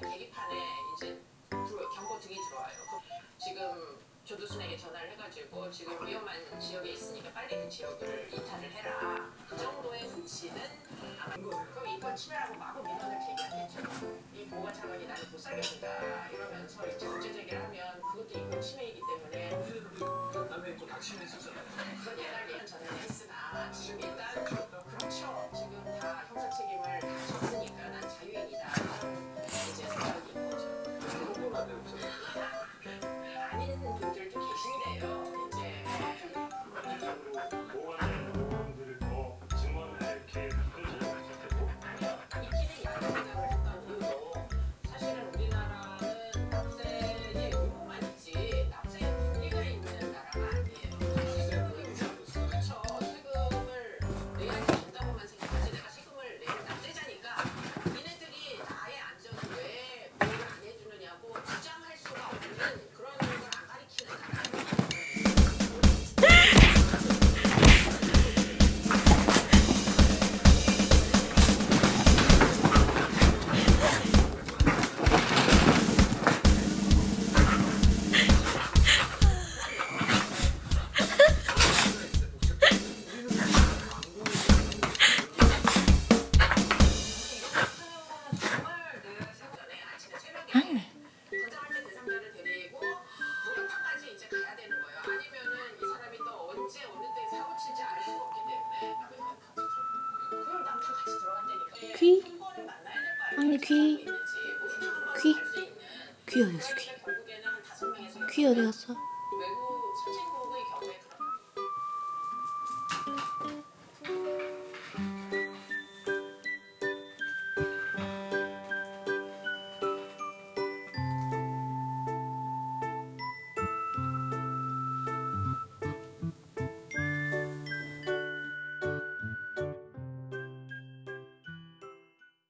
계기판에 이제 경고 등이 들어와요. 지금 조두순에게 전화를 해가지고 지금 위험한 지역에 있으니까 빨리 그 지역을 이탈을 해라. 그 정도의 조치는 아마 그럼 이번 침해라고 마구 민원을 제기하겠죠. 이 보호가 장관이 나를 못 살겠다 이러면서 이제 문제 제기를 하면 그것도 이번 침해이기 때문에 그다음에 또 낙심했었잖아요. 그건 예달 예전 전에 했으나 지금 일단 귀, 귀, 귀 어디 갔어? 귀 어디 갔어?